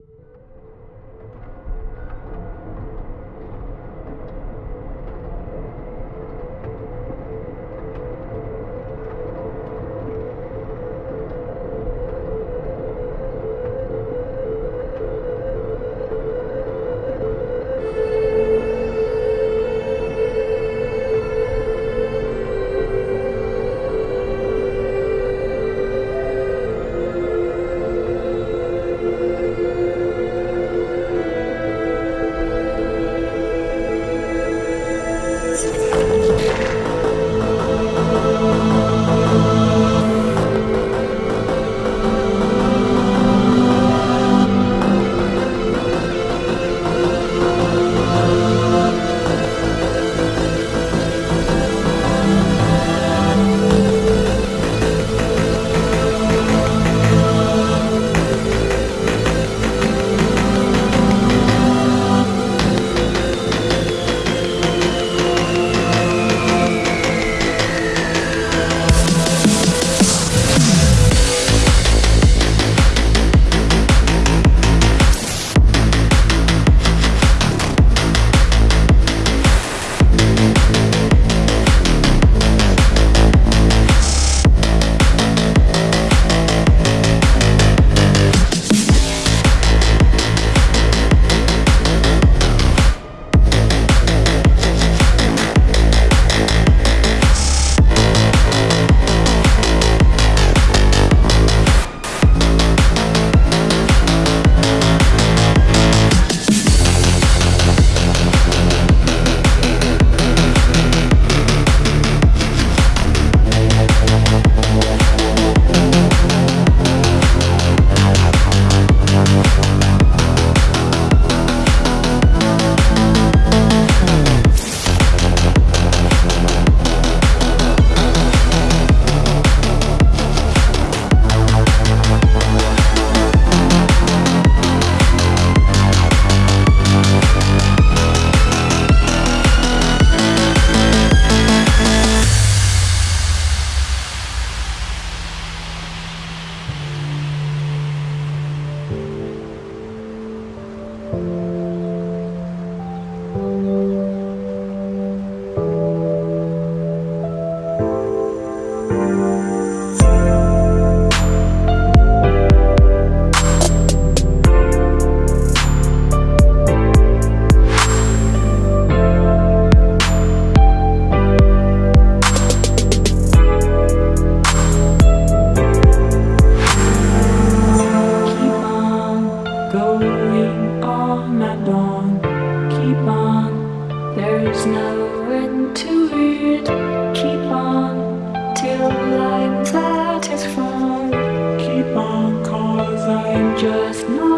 you just not